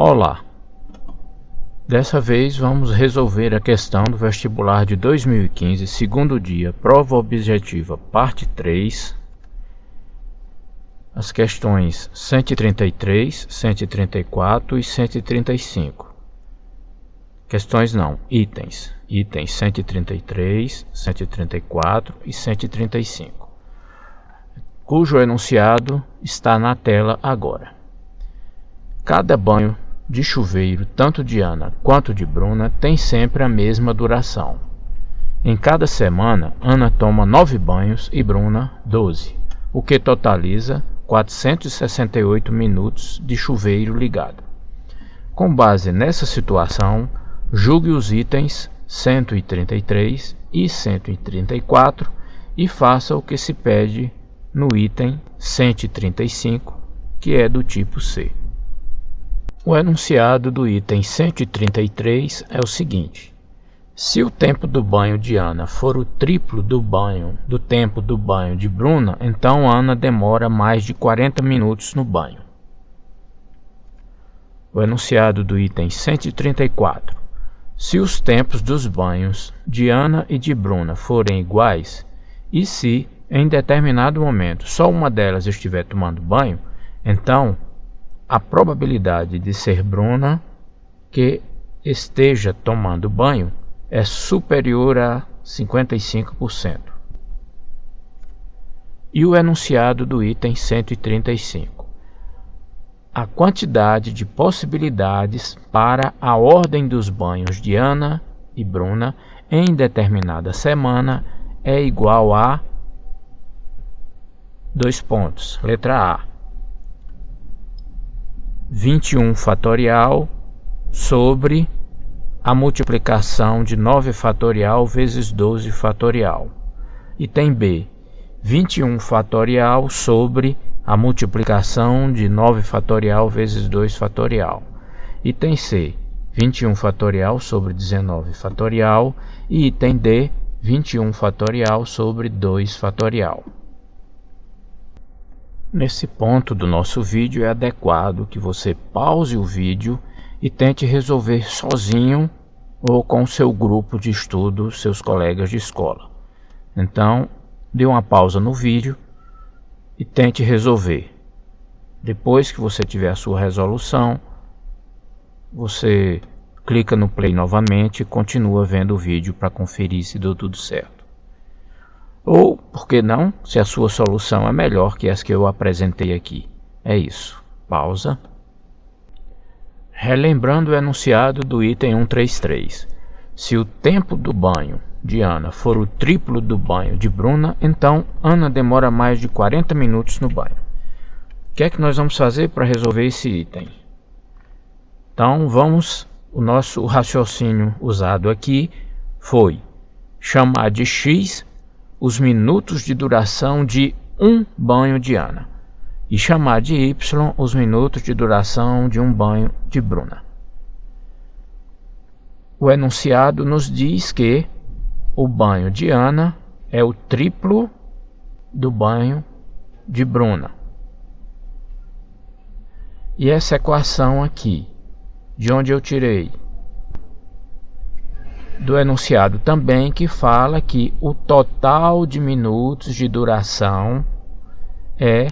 Olá! Dessa vez vamos resolver a questão do vestibular de 2015, segundo dia, prova objetiva, parte 3. As questões 133, 134 e 135. Questões não, itens. Itens 133, 134 e 135. Cujo enunciado está na tela agora. Cada banho de chuveiro, tanto de Ana quanto de Bruna, tem sempre a mesma duração. Em cada semana, Ana toma 9 banhos e Bruna 12, o que totaliza 468 minutos de chuveiro ligado. Com base nessa situação, julgue os itens 133 e 134 e faça o que se pede no item 135, que é do tipo C. O enunciado do item 133 é o seguinte: se o tempo do banho de Ana for o triplo do banho do tempo do banho de Bruna, então Ana demora mais de 40 minutos no banho. O enunciado do item 134. Se os tempos dos banhos de Ana e de Bruna forem iguais, e se, em determinado momento, só uma delas estiver tomando banho, então a probabilidade de ser Bruna que esteja tomando banho é superior a 55%. E o enunciado do item 135. A quantidade de possibilidades para a ordem dos banhos de Ana e Bruna em determinada semana é igual a dois pontos. Letra A 21 fatorial sobre a multiplicação de 9 fatorial vezes 12 fatorial. Item B, 21 fatorial sobre a multiplicação de 9 fatorial vezes 2 fatorial. Item C, 21 fatorial sobre 19 fatorial. E item D, 21 fatorial sobre 2 fatorial. Nesse ponto do nosso vídeo é adequado que você pause o vídeo e tente resolver sozinho ou com seu grupo de estudo, seus colegas de escola. Então, dê uma pausa no vídeo e tente resolver. Depois que você tiver a sua resolução, você clica no play novamente e continua vendo o vídeo para conferir se deu tudo certo. Ou, por que não, se a sua solução é melhor que as que eu apresentei aqui. É isso. Pausa. Relembrando o enunciado do item 133. Se o tempo do banho de Ana for o triplo do banho de Bruna, então Ana demora mais de 40 minutos no banho. O que é que nós vamos fazer para resolver esse item? Então vamos, o nosso raciocínio usado aqui foi chamar de x os minutos de duração de um banho de Ana e chamar de y os minutos de duração de um banho de Bruna. O enunciado nos diz que o banho de Ana é o triplo do banho de Bruna. E essa equação aqui, de onde eu tirei do enunciado também que fala que o total de minutos de duração é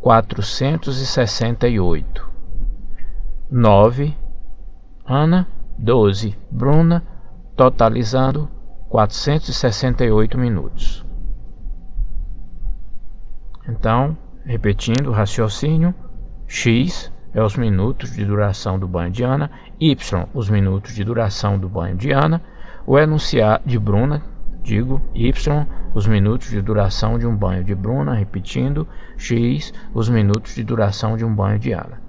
468. 9 Ana, 12 Bruna, totalizando 468 minutos. Então, repetindo o raciocínio, x é os minutos de duração do banho de Ana, y os minutos de duração do banho de Ana, o enunciado de Bruna, digo, y, os minutos de duração de um banho de Bruna, repetindo, x, os minutos de duração de um banho de Ana.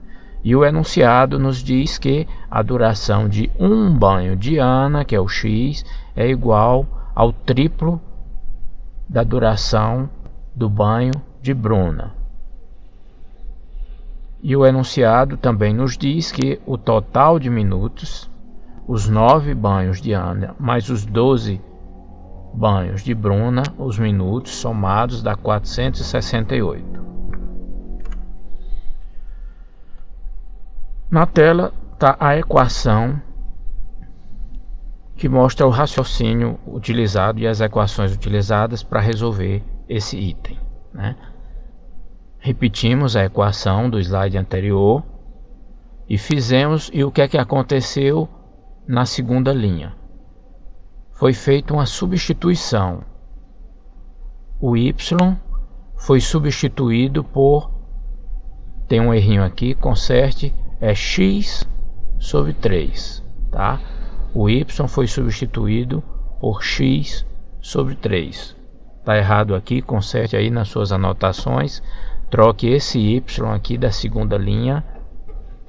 E o enunciado nos diz que a duração de um banho de Ana, que é o x, é igual ao triplo da duração do banho de Bruna. E o enunciado também nos diz que o total de minutos os nove banhos de Ana mais os doze banhos de Bruna, os minutos somados dá 468. Na tela está a equação que mostra o raciocínio utilizado e as equações utilizadas para resolver esse item. Né? Repetimos a equação do slide anterior e fizemos, e o que é que aconteceu na segunda linha? Foi feita uma substituição. O y foi substituído por, tem um errinho aqui, conserte, é x sobre 3, tá? O y foi substituído por x sobre 3. Está errado aqui, conserte aí nas suas anotações. Troque esse y aqui da segunda linha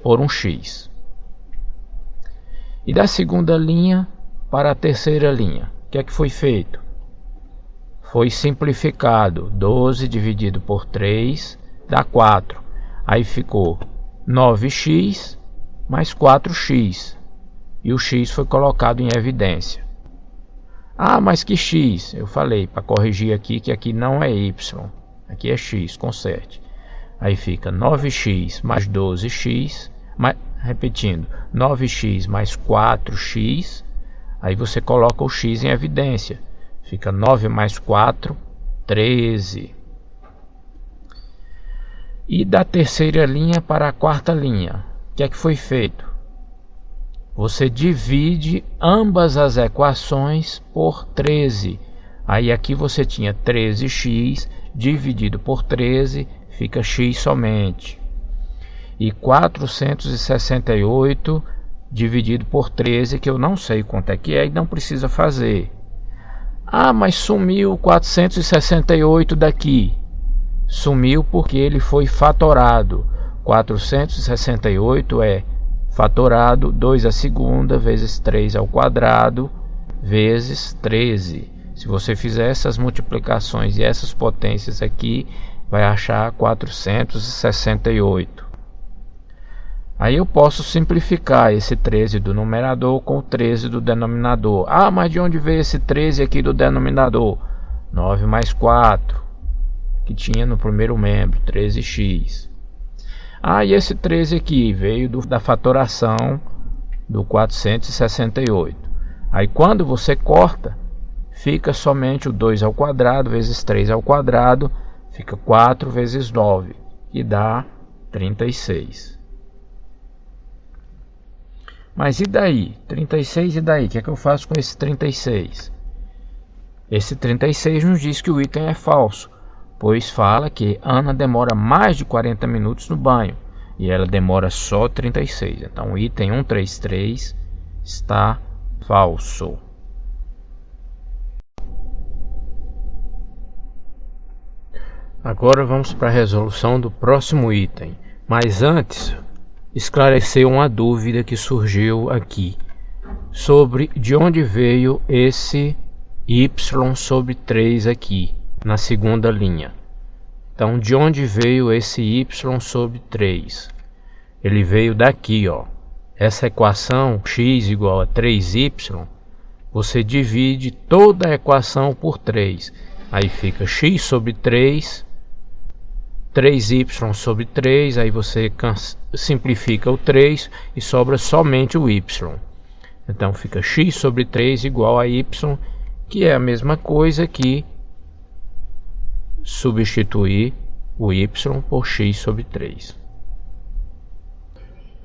por um x. E da segunda linha para a terceira linha, o que é que foi feito? foi simplificado 12 dividido por 3 dá 4 aí ficou 9x mais 4x e o x foi colocado em evidência. Ah mas que x? Eu falei para corrigir aqui que aqui não é y. Aqui é x conserte. Aí fica 9x mais 12x mais, repetindo 9x mais 4x aí você coloca o x em evidência Fica 9 mais 4, 13. E da terceira linha para a quarta linha, o que é que foi feito? Você divide ambas as equações por 13. Aí aqui você tinha 13x dividido por 13, fica x somente. E 468 dividido por 13, que eu não sei quanto é que é e não precisa fazer. Ah, mas sumiu 468 daqui. Sumiu porque ele foi fatorado. 468 é fatorado 2 à segunda vezes 3 ao quadrado vezes 13. Se você fizer essas multiplicações e essas potências aqui, vai achar 468. Aí eu posso simplificar esse 13 do numerador com o 13 do denominador. Ah, mas de onde veio esse 13 aqui do denominador? 9 mais 4, que tinha no primeiro membro, 13x. Ah, e esse 13 aqui veio do, da fatoração do 468. Aí quando você corta, fica somente o 2 ao quadrado vezes 3 ao quadrado, fica 4 vezes 9, que dá 36. Mas e daí? 36 e daí? O que é que eu faço com esse 36? Esse 36 nos diz que o item é falso, pois fala que Ana demora mais de 40 minutos no banho e ela demora só 36. Então o item 133 está falso. Agora vamos para a resolução do próximo item. Mas antes, esclareceu uma dúvida que surgiu aqui sobre de onde veio esse y sobre 3 aqui na segunda linha. Então, de onde veio esse y sobre 3? Ele veio daqui, ó. Essa equação x igual a 3y, você divide toda a equação por 3. Aí fica x sobre 3 3y sobre 3, aí você simplifica o 3 e sobra somente o y. Então fica x sobre 3 igual a y, que é a mesma coisa que substituir o y por x sobre 3.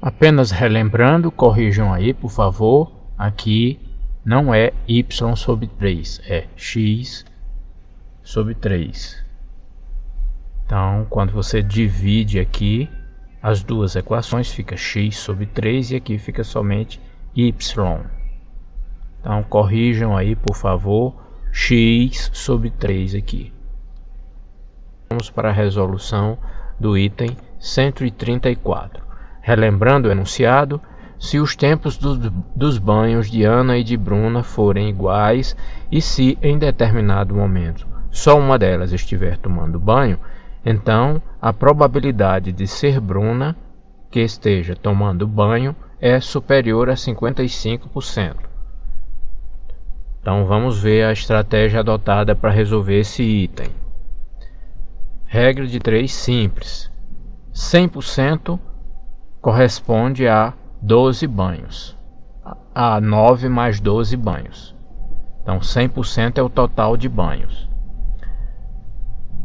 Apenas relembrando, corrijam aí por favor, aqui não é y sobre 3, é x sobre 3. Então, quando você divide aqui as duas equações, fica x sobre 3 e aqui fica somente y. Então, corrijam aí, por favor, x sobre 3 aqui. Vamos para a resolução do item 134. Relembrando o enunciado, se os tempos dos, dos banhos de Ana e de Bruna forem iguais e se em determinado momento só uma delas estiver tomando banho, então, a probabilidade de ser Bruna que esteja tomando banho é superior a 55%. Então vamos ver a estratégia adotada para resolver esse item. Regra de 3 simples. 100% corresponde a 12 banhos. A 9 mais 12 banhos. Então 100% é o total de banhos.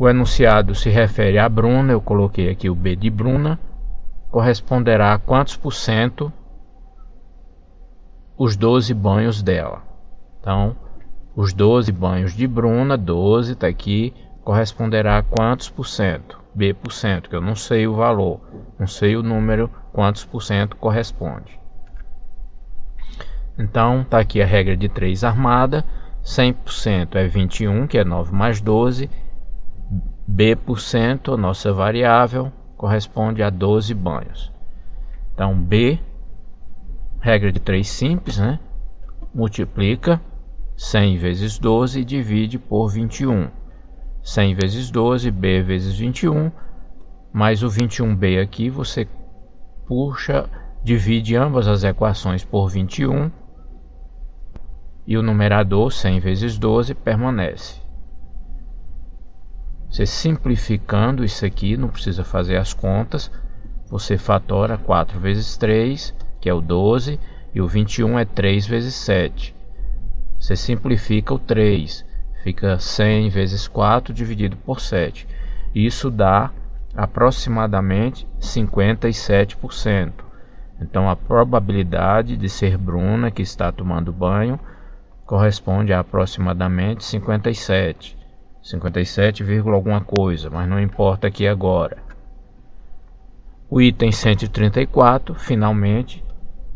O enunciado se refere a Bruna, eu coloquei aqui o B de Bruna, corresponderá a quantos por cento os 12 banhos dela. Então, os 12 banhos de Bruna, 12 está aqui, corresponderá a quantos por cento? B por cento, que eu não sei o valor, não sei o número, quantos por cento corresponde. Então, está aqui a regra de 3 armada, 100% é 21, que é 9 mais 12, B por cento, nossa variável, corresponde a 12 banhos. Então, B Regra de 3 simples, né? Multiplica 100 vezes 12 e divide por 21. 100 vezes 12, B vezes 21, mais o 21B aqui, você puxa, divide ambas as equações por 21 e o numerador 100 vezes 12 permanece. Você simplificando isso aqui, não precisa fazer as contas, você fatora 4 vezes 3 que é o 12, e o 21 é 3 vezes 7. Você simplifica o 3, fica 100 vezes 4 dividido por 7. Isso dá aproximadamente 57%. Então a probabilidade de ser Bruna que está tomando banho corresponde a aproximadamente 57. 57, alguma coisa, mas não importa aqui agora. O item 134, finalmente,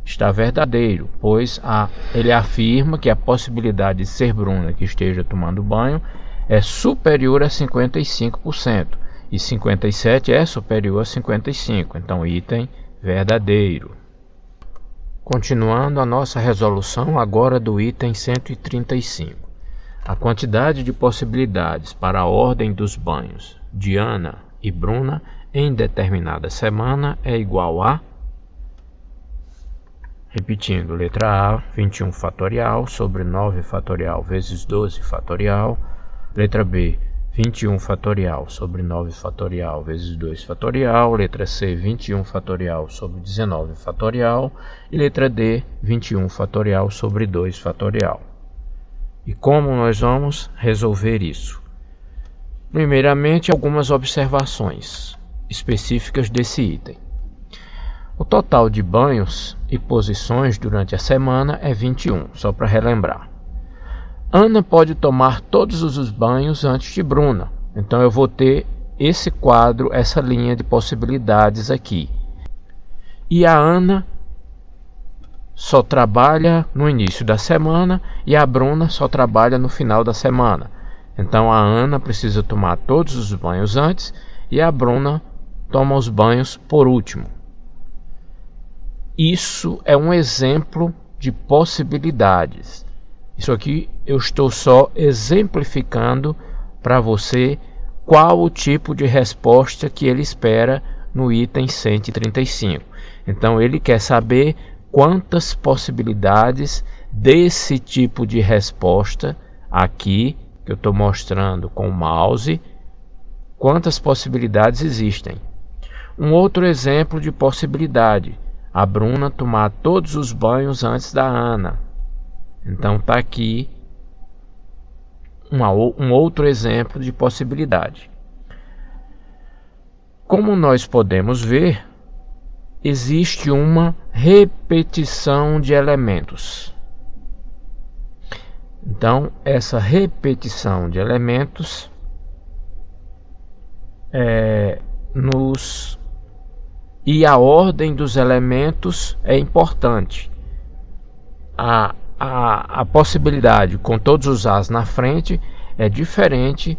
está verdadeiro, pois a, ele afirma que a possibilidade de ser Bruna que esteja tomando banho é superior a 55%, e 57 é superior a 55, então item verdadeiro. Continuando a nossa resolução agora do item 135. A quantidade de possibilidades para a ordem dos banhos de Ana e Bruna em determinada semana é igual a Repetindo, letra A, 21 fatorial sobre 9 fatorial vezes 12 fatorial. Letra B, 21 fatorial sobre 9 fatorial vezes 2 fatorial. Letra C, 21 fatorial sobre 19 fatorial. E letra D, 21 fatorial sobre 2 fatorial. E como nós vamos resolver isso? Primeiramente, algumas observações específicas desse item. O total de banhos e posições durante a semana é 21, só para relembrar. Ana pode tomar todos os banhos antes de Bruna, então eu vou ter esse quadro, essa linha de possibilidades aqui. E a Ana só trabalha no início da semana e a Bruna só trabalha no final da semana. Então a Ana precisa tomar todos os banhos antes e a Bruna toma os banhos por último. Isso é um exemplo de possibilidades. Isso aqui eu estou só exemplificando para você qual o tipo de resposta que ele espera no item 135. Então ele quer saber quantas possibilidades desse tipo de resposta aqui que eu estou mostrando com o mouse, quantas possibilidades existem. Um outro exemplo de possibilidade a Bruna tomar todos os banhos antes da Ana. Então tá aqui uma, um outro exemplo de possibilidade. Como nós podemos ver, existe uma repetição de elementos. Então, essa repetição de elementos é, nos e a ordem dos elementos é importante. A, a, a possibilidade com todos os As na frente é diferente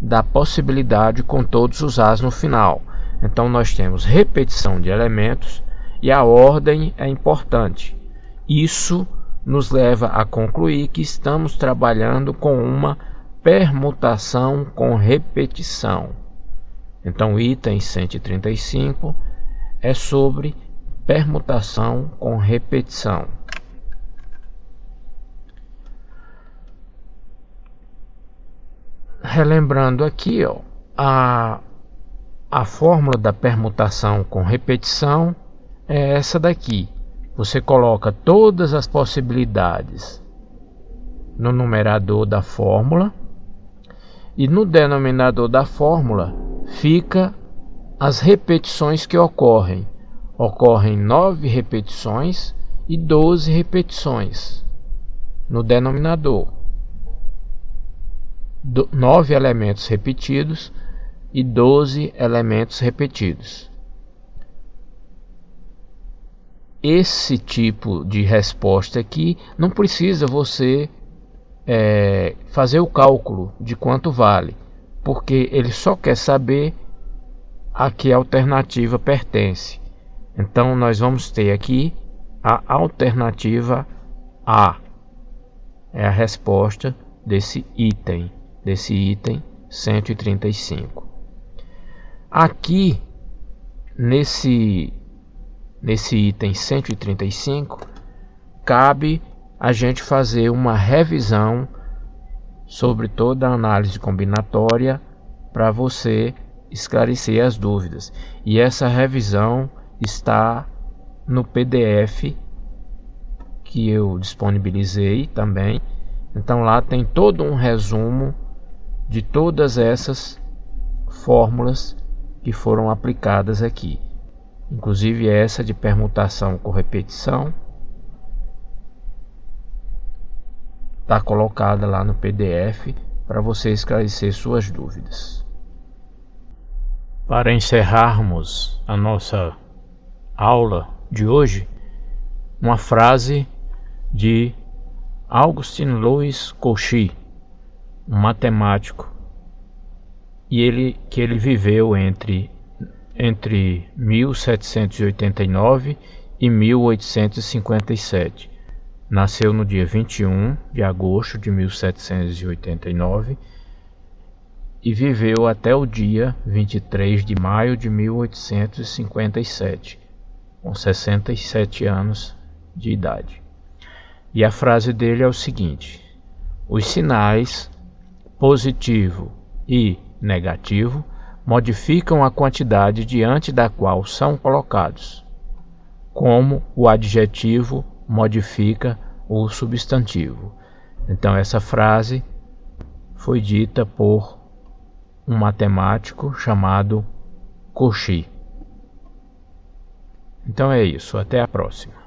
da possibilidade com todos os As no final. Então nós temos repetição de elementos e a ordem é importante. Isso nos leva a concluir que estamos trabalhando com uma permutação com repetição. Então, item 135 é sobre permutação com repetição. Relembrando aqui, ó, a, a fórmula da permutação com repetição é essa daqui. você coloca todas as possibilidades no numerador da fórmula e no denominador da fórmula fica as repetições que ocorrem. Ocorrem 9 repetições e 12 repetições no denominador. Do, 9 elementos repetidos e 12 elementos repetidos. Esse tipo de resposta aqui não precisa você é, fazer o cálculo de quanto vale, porque ele só quer saber a que alternativa pertence. Então nós vamos ter aqui a alternativa A. É a resposta desse item, desse item 135. Aqui nesse nesse item 135 cabe a gente fazer uma revisão sobre toda a análise combinatória para você esclarecer as dúvidas. E essa revisão está no PDF que eu disponibilizei também. Então lá tem todo um resumo de todas essas fórmulas que foram aplicadas aqui. Inclusive essa de permutação com repetição está colocada lá no PDF para você esclarecer suas dúvidas. Para encerrarmos a nossa aula de hoje, uma frase de Augustin Louis Cauchy, um matemático, e ele que ele viveu entre entre 1789 e 1857 Nasceu no dia 21 de agosto de 1789 e viveu até o dia 23 de maio de 1857, com 67 anos de idade. E a frase dele é o seguinte: Os sinais positivo e negativo modificam a quantidade diante da qual são colocados, como o adjetivo modifica o substantivo. Então essa frase foi dita por um matemático chamado Cauchy. Então é isso, até a próxima.